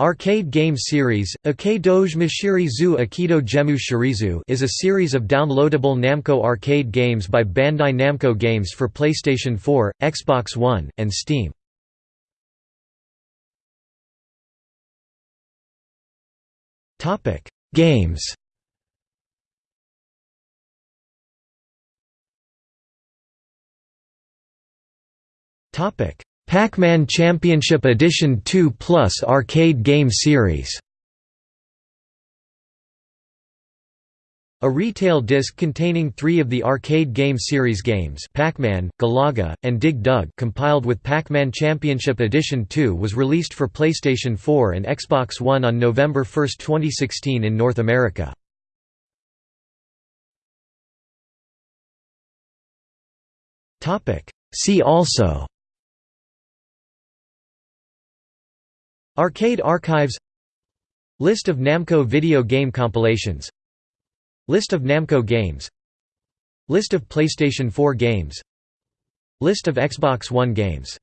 Arcade game series, Ake Doge Mashiri Zu Akido Gemu Shirizu is a series of downloadable Namco arcade games by Bandai Namco Games for PlayStation 4, Xbox One, and Steam. Games Pac-Man Championship Edition 2 Plus arcade game series A retail disc containing three of the arcade game series games Pac-Man, Galaga, and Dig Dug compiled with Pac-Man Championship Edition 2 was released for PlayStation 4 and Xbox One on November 1, 2016 in North America. See also Arcade archives List of Namco video game compilations List of Namco games List of PlayStation 4 games List of Xbox One games